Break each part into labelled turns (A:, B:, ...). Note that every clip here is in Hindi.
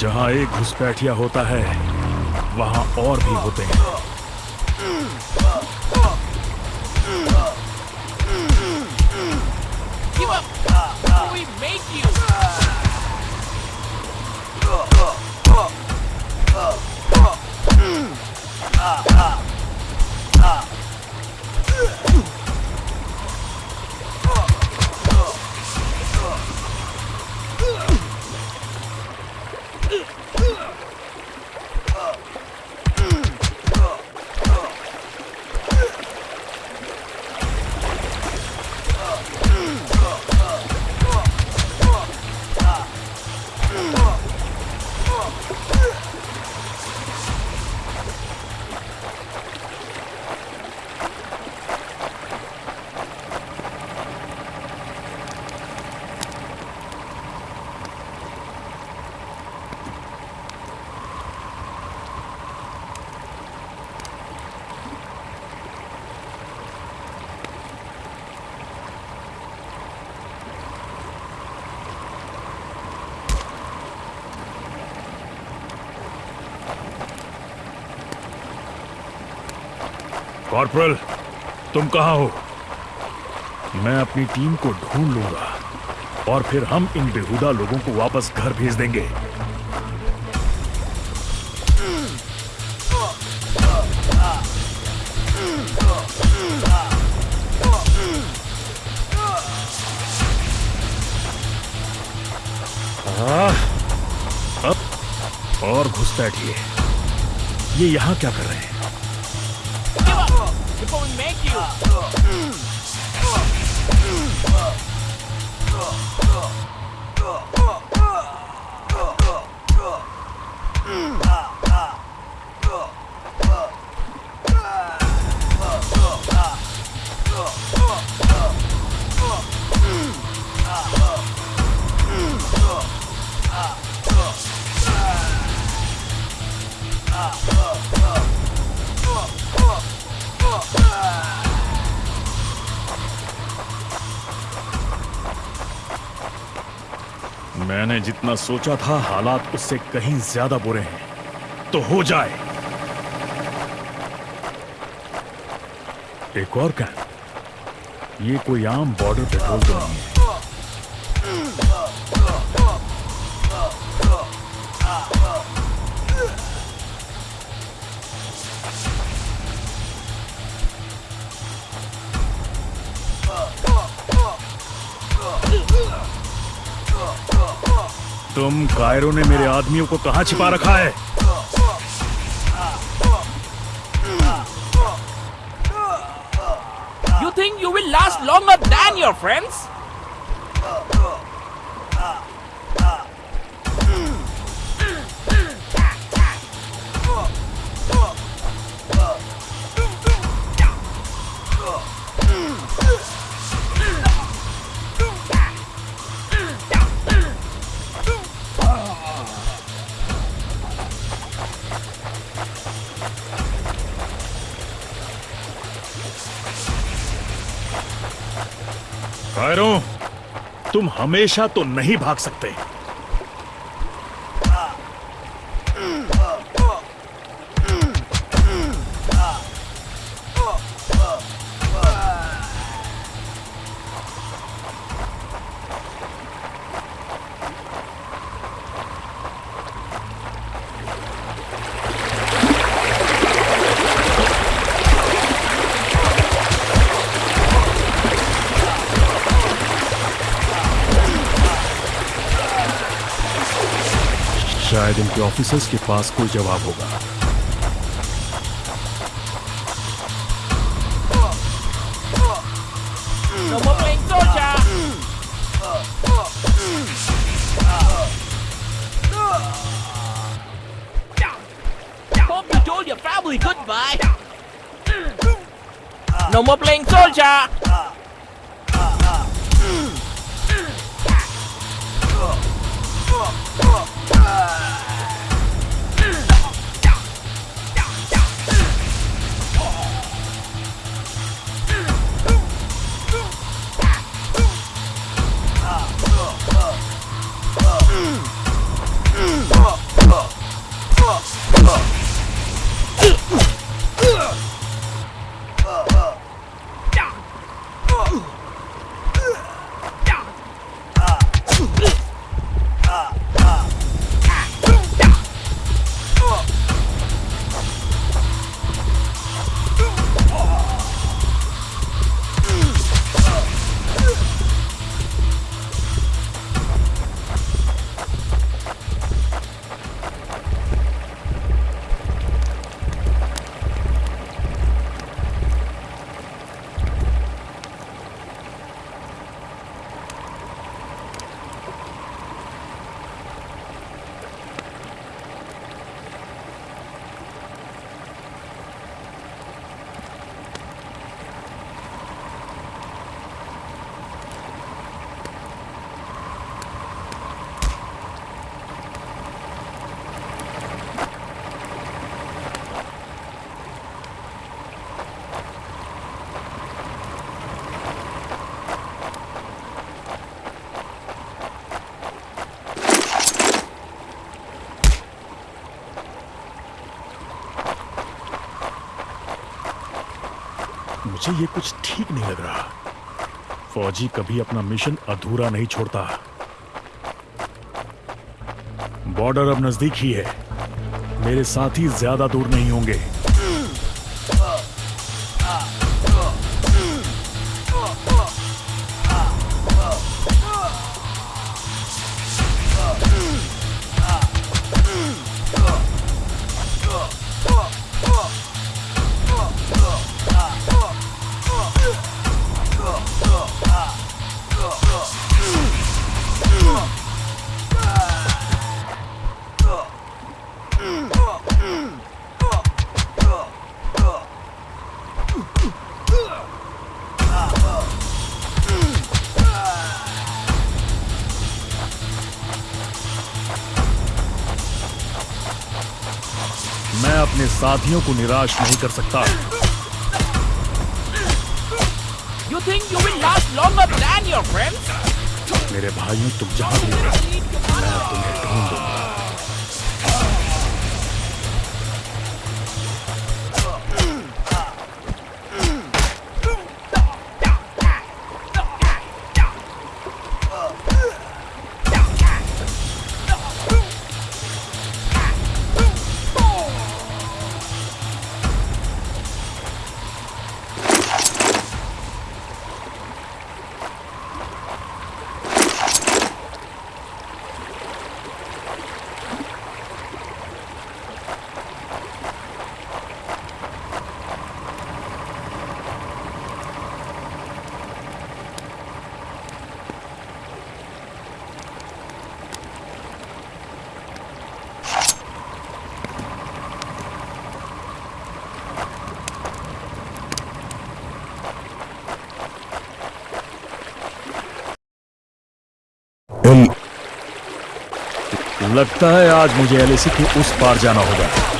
A: जहाँ एक घुसपैठिया होता है वहाँ और भी होते हैं।
B: Ah, up.
A: कॉर्पोरल तुम कहाँ हो? मैं अपनी टीम को ढूंढ लूँगा और फिर हम इन बेहुदा लोगों को वापस घर भेज देंगे। आह, अब और घुसपैठिए। ये यहाँ क्या कर रहे हैं?
B: The bully make you! Mm.
A: मैंने जितना सोचा था, हालात उससे कहीं ज़्यादा बुरे हैं। तो हो जाए। एक और कैंप ये कोई आम बॉर्डर पेट्रोल तो नहीं है। तुम कायरों ने मेरे आदमियों को कहा छिपा रखा है?
B: You think you will last long then your friends
A: Cairo तुम हमेशा तो नहीं भाग सकते। शायद उनके ऑफिसर्स के पास कोई जवाब होगा
B: Hope you told your family goodbye. No more playing soldier. Ah!
A: मुझे ये कुछ ठीक नहीं लग रहा। फौजी कभी अपना मिशन अधूरा नहीं छोड़ता। बॉर्डर अब नज़दीक ही है। मेरे साथी ज़्यादा दूर नहीं होंगे। साथियों को निराश नहीं कर सकता
B: You think you will last longer than your friends?
A: मेरे भाइयों तुम जहाँ भी हो मैं तुम्हें ढूंढ लगता है आज मुझे एलएसी के उस पार जाना होगा।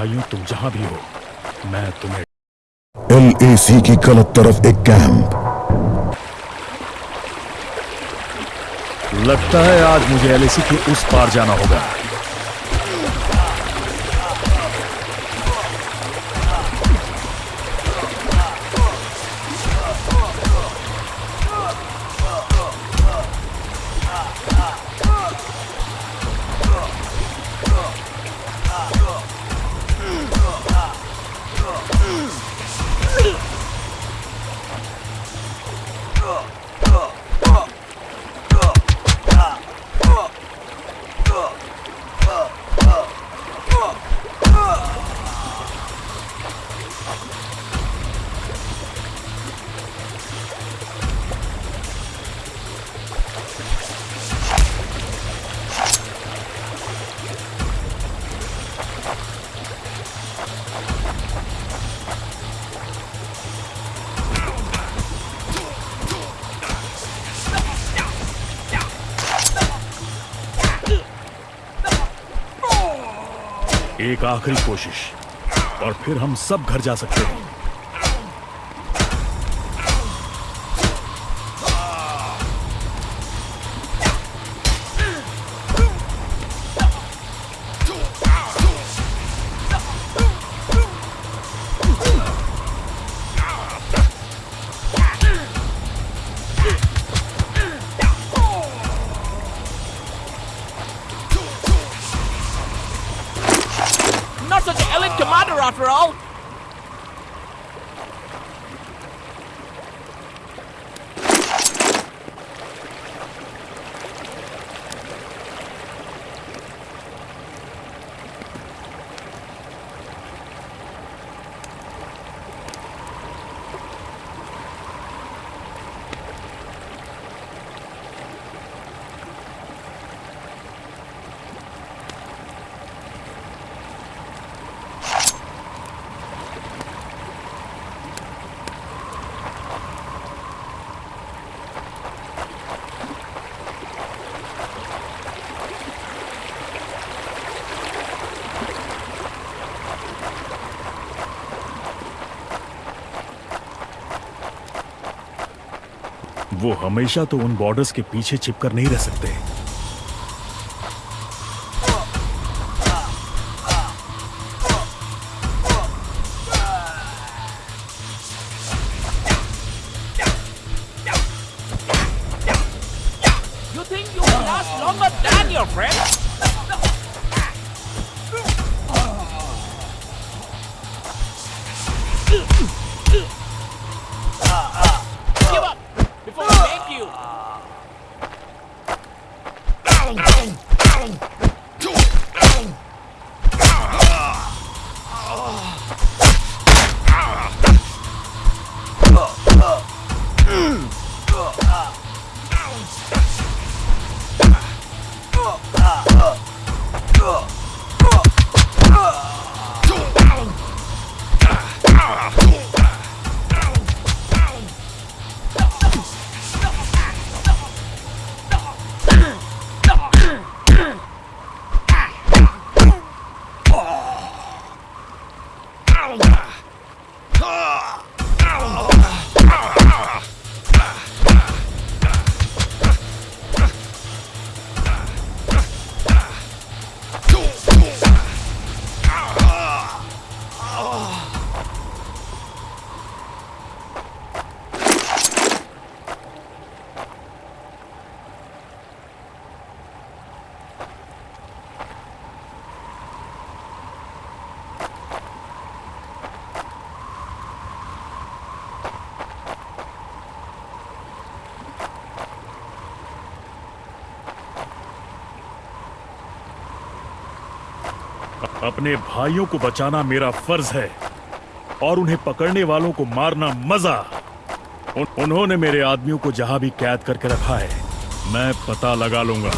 A: भाइयों तुम जहाँ भी हो मैं तुम्हें
C: एलएसी की गलत तरफ़ एक कैंप
A: लगता है आज मुझे एलएसी के उस पार जाना होगा। एक आखिरी कोशिश और फिर हम सब घर जा सकते हैं। वो हमेशा तो उन बॉर्डर्स के पीछे छिपकर नहीं रह सकते। अपने भाइयों को बचाना मेरा फ़र्ज़ है और उन्हें पकड़ने वालों को मारना मज़ा। उन, उन्होंने मेरे आदमियों को जहाँ भी कैद करके रखा है मैं पता लगा लूँगा।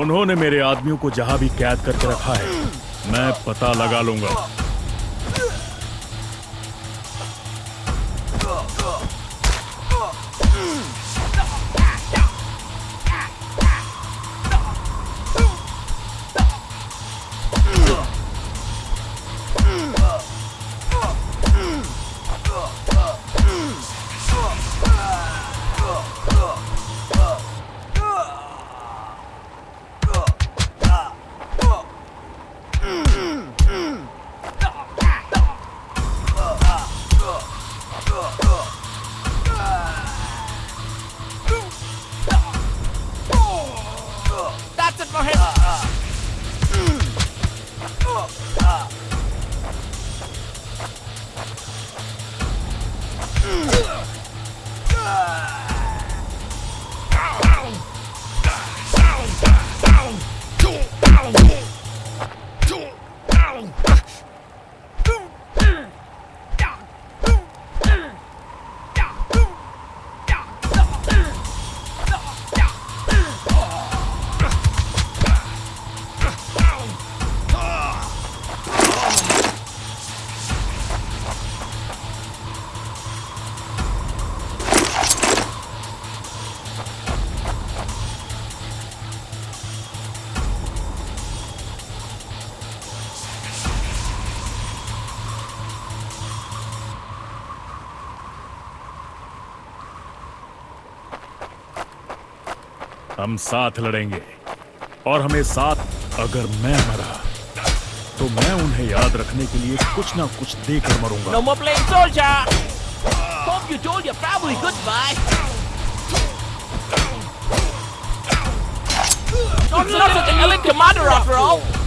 A: उन्होंने मेरे आदमियों को जहाँ भी कैद करके रखा है मैं पता लगा लूँगा। हम साथ लड़ेंगे और हमें साथ अगर मैं मरा तो मैं उन्हें याद रखने के लिए कुछ ना कुछ देकर मरूँगा
B: No more playing soldier. Hope you told your family goodbye. Not, such an elite commander after all.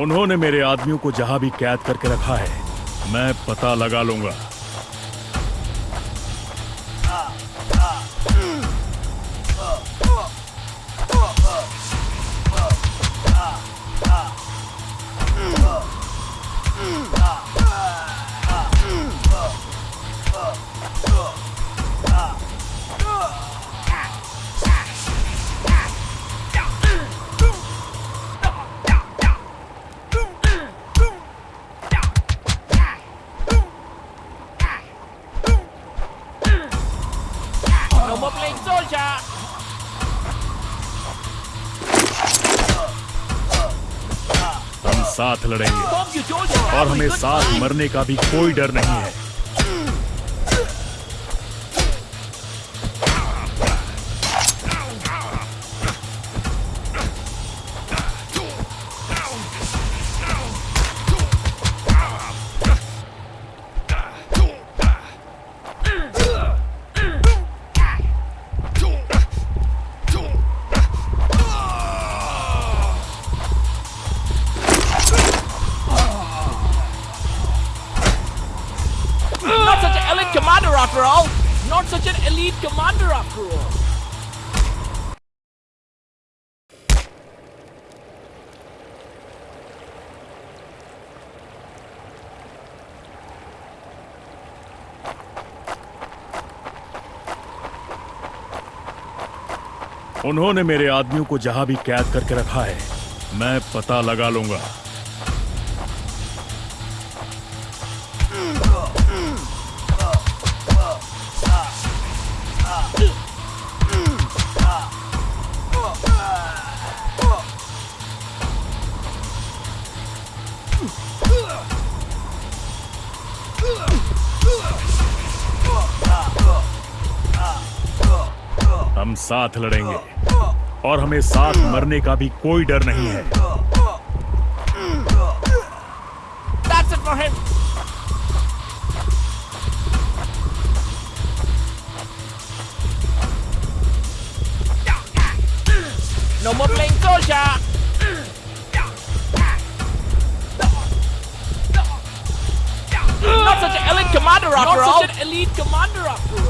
A: उन्होंने मेरे आदमियों को जहाँ भी कैद करके रखा है मैं पता लगा लूँगा। साथ लड़ेंगे। और हमें साथ मरने का भी कोई डर नहीं है। उन्होंने मेरे आदमियों को जहाँ भी कैद करके रखा है मैं पता लगा लूँगा। हम साथ लड़ेंगे और हमें साथ मरने का भी कोई डर नहीं है
B: That's it for him. No more playing soldier. Not such an elite commander after all. Not such an elite commander after all.